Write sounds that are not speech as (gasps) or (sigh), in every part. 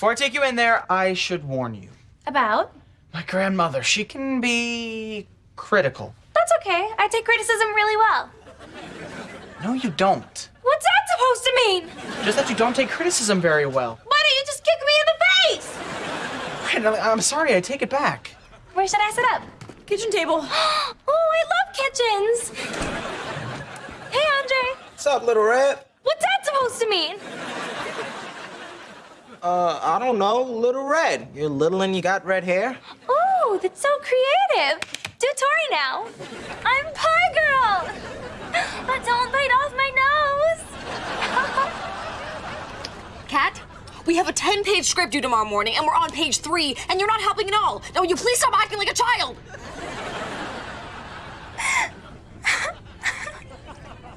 Before I take you in there, I should warn you. About? My grandmother, she can be critical. That's okay. I take criticism really well. No, you don't. What's that supposed to mean? Just that you don't take criticism very well. Why don't you just kick me in the face? Right, I'm sorry, I take it back. Where should I sit up? Kitchen table. (gasps) oh, I love kitchens. Hey, Andre. What's up, little red? What's that supposed to mean? Uh, I don't know, little red. You're little and you got red hair. Oh, that's so creative. Do Tori now. I'm Pie Girl. But don't bite off my nose. (laughs) Cat, we have a 10-page script due tomorrow morning, and we're on page three, and you're not helping at all. Now, will you please stop acting like a child?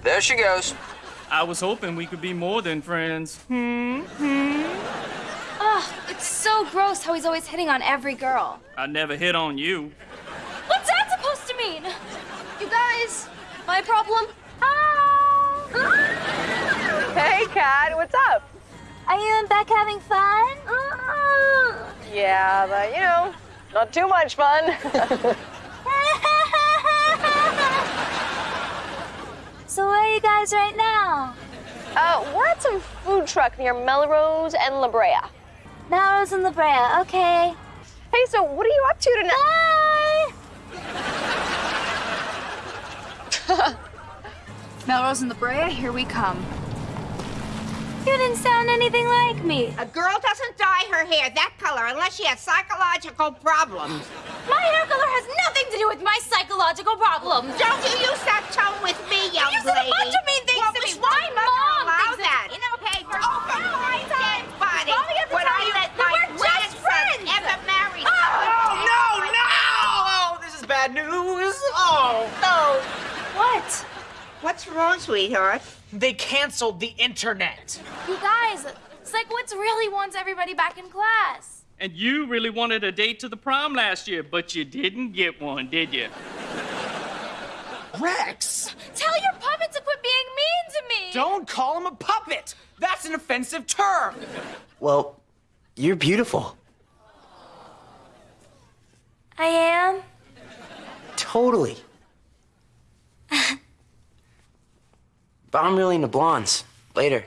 There she goes. I was hoping we could be more than friends. Hmm? Hmm? It's so gross how he's always hitting on every girl. I never hit on you. What's that supposed to mean? You guys, my problem? Oh. Hey, Cat, what's up? Are you and Beck having fun? Yeah, but you know, not too much fun. (laughs) so where are you guys right now? uh, we're at some food truck near Melrose and La Brea. Melrose in La Brea, okay. Hey, so what are you up to tonight? Bye! (laughs) Melrose and La Brea, here we come. You didn't sound anything like me. A girl doesn't dye her hair that color unless she has psychological problems. My hair color has nothing to do with my psychological problems. Don't you use that tone with me, young You said a lady. bunch of mean things well, to me. which one My mother mom allow thinks that. it's inappropriate for Oh, for Christ's sake, buddy. Mommy has to When tell I you let that my we're just grandson friends. ever marry Oh, no, no! Oh, this is bad news. Oh, no. What? What's wrong, sweetheart? They canceled the internet. You guys, Sikowitz really wants everybody back in class. And you really wanted a date to the prom last year, but you didn't get one, did you? Rex, Tell your puppet to quit being mean to me. don't call him a puppet. That's an offensive term. Well, you're beautiful. I am. Totally. (laughs) but I'm really into blondes. Later.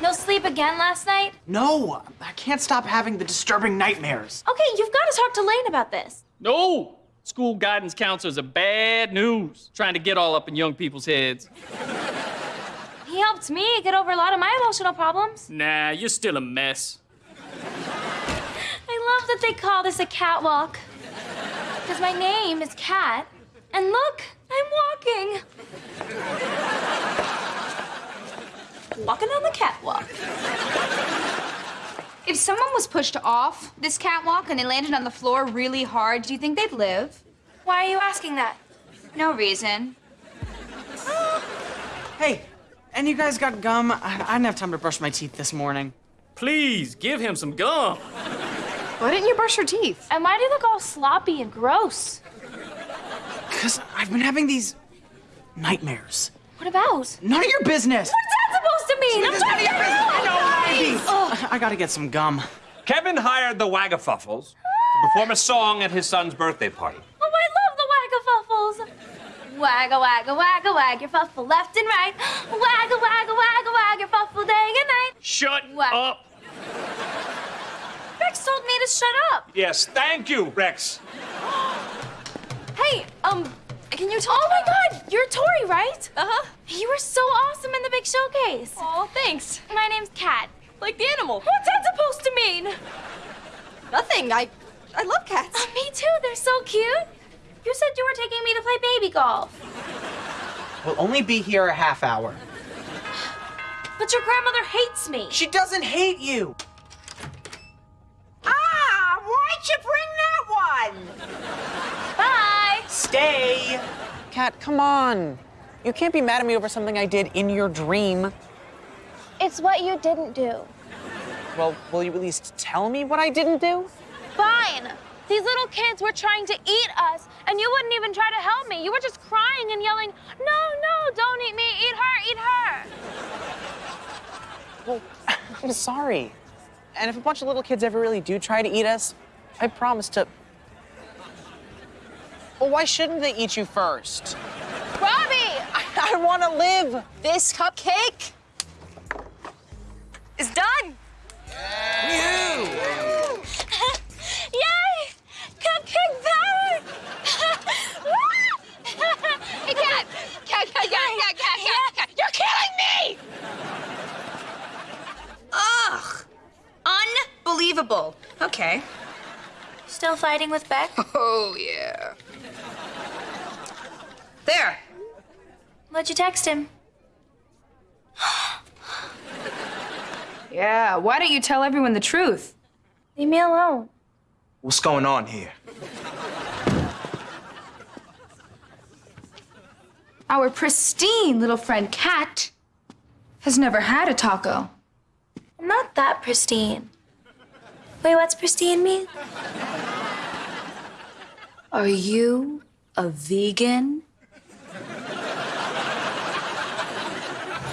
No sleep again last night? No, I can't stop having the disturbing nightmares. Okay, you've got to talk to Lane about this. No! School guidance counselors are bad news, trying to get all up in young people's heads. He helped me get over a lot of my emotional problems. Nah, you're still a mess. I love that they call this a catwalk. Because my name is Cat. And look, I'm walking. Walking on the catwalk. If someone was pushed off this catwalk and they landed on the floor really hard, do you think they'd live? Why are you asking that? No reason. Hey, and you guys got gum? I, I didn't have time to brush my teeth this morning. Please give him some gum. Why didn't you brush your teeth? And why do you look all sloppy and gross? Because I've been having these nightmares. What about? None of your business. What's that supposed to mean? I'm It's none of your business. out. No, baby. I gotta get some gum. Kevin hired the Wagafuffles to perform a song at his son's birthday party. Oh, I love the wagafuffles. Wagga, wagga, wagga, wag your fuffle left and right. Wagga, wagga, wagga, wag your fuffle day and night. Shut What? up. Rex told me to shut up. Yes, thank you, Rex. Hey, can you talk? Oh my god, you're Tori, right? Uh-huh. You were so awesome in the big showcase. Oh, thanks. My name's Cat. Like the animal. What's that supposed to mean? Nothing. I, I love cats. Oh, me too, they're so cute. You said you were taking me to play baby golf. We'll only be here a half hour. But your grandmother hates me. She doesn't hate you. Ah, why'd you bring that one? Bye. Stay. Cat, come on. You can't be mad at me over something I did in your dream. It's what you didn't do. Well, will you at least tell me what I didn't do? Fine. These little kids were trying to eat us, and you wouldn't even try to help me. You were just crying and yelling, No, no, don't eat me. Eat her, eat her. Well, (laughs) I'm sorry. And if a bunch of little kids ever really do try to eat us, I promise to. Well, why shouldn't they eat you first? Robbie! I, I want to live. This cupcake is done. Yay! Cupcake power! Hey, Cat! Cat, Cat, Cat, Cat, Cat, Cat, Cat! You're killing me! Ugh. Unbelievable. Okay. Still fighting with Beck? (laughs) Oh, yeah. There. What'd you text him? Yeah, why don't you tell everyone the truth? Leave me alone. What's going on here? Our pristine little friend Cat has never had a taco. I'm not that pristine. Wait, what's pristine mean? Are you a vegan?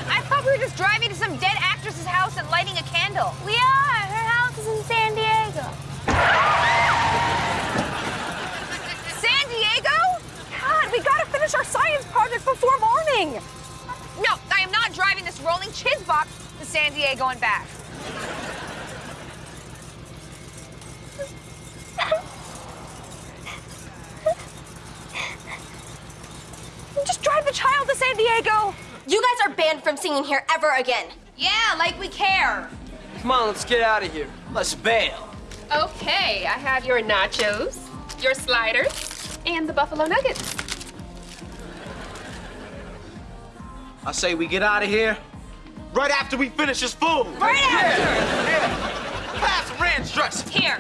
I thought we were just driving to some dead actress's house and lighting a candle. We are. Her house is in San Diego. San Diego? God, we gotta finish our science project before morning. No, I am not driving this rolling chiz box to San Diego and back. Just drive the child to San Diego. You guys are banned from singing here ever again. Yeah, like we care. Come on, let's get out of here. Let's bail. Okay, I have your nachos, your sliders, and the buffalo nuggets. I say we get out of here right after we finish this food. Right after. Yeah. Pass the ranch dressing. Here,